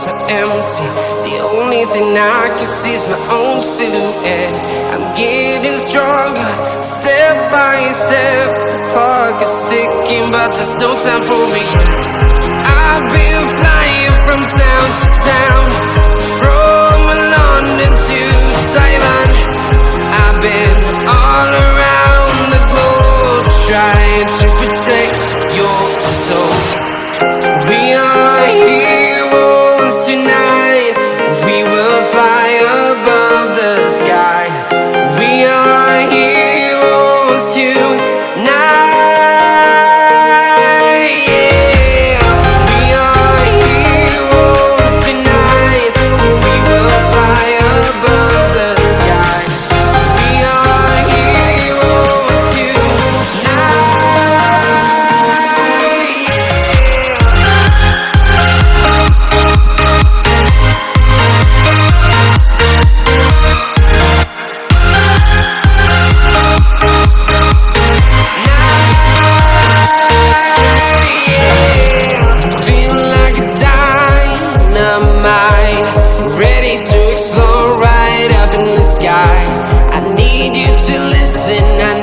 streets empty. The only thing I can see is my own silhouette. I'm getting stronger, step by step. The clock is ticking, but there's no time for regrets. I've been flying from town to town, from London to tonight. We will fly above the sky. To listen, I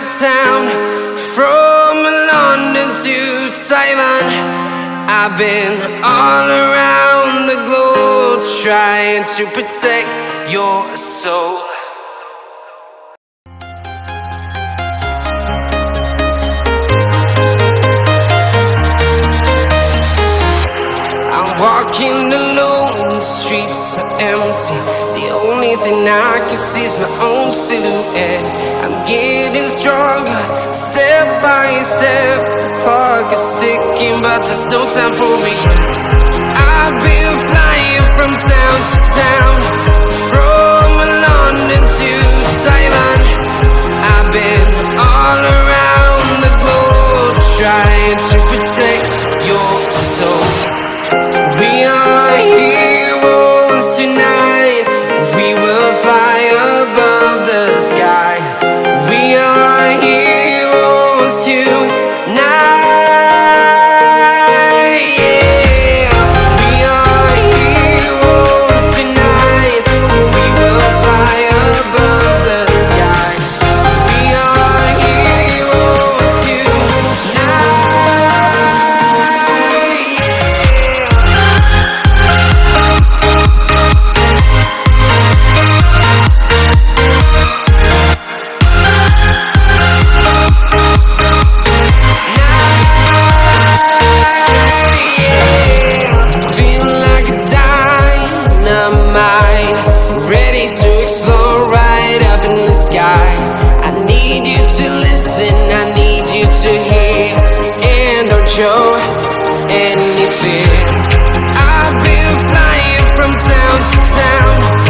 to town, from London to Taiwan. I've been all around the globe trying to protect your soul. Walking alone, the streets are empty. The only thing I can see is my own silhouette. I'm getting stronger, step by step. The clock is ticking, but there's no time for regrets. I've been flying from town to town, from London to Taiwan. show any fear I've been flying from town to town.